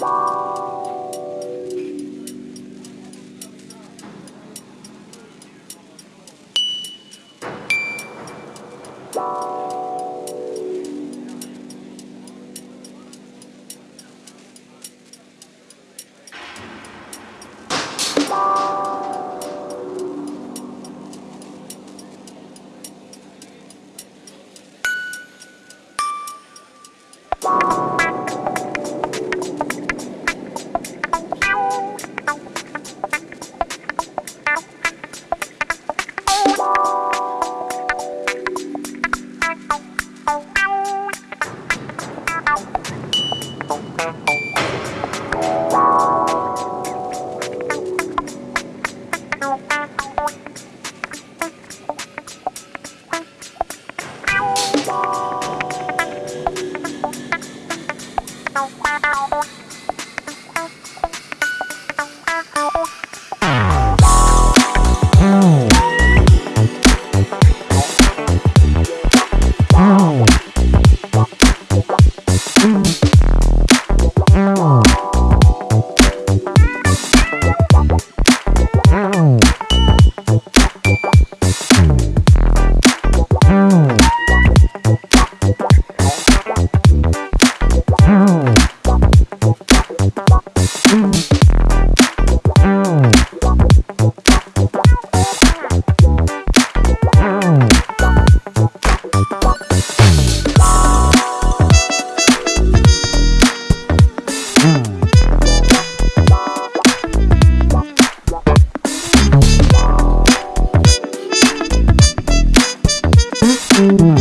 you Yeah.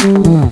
Thank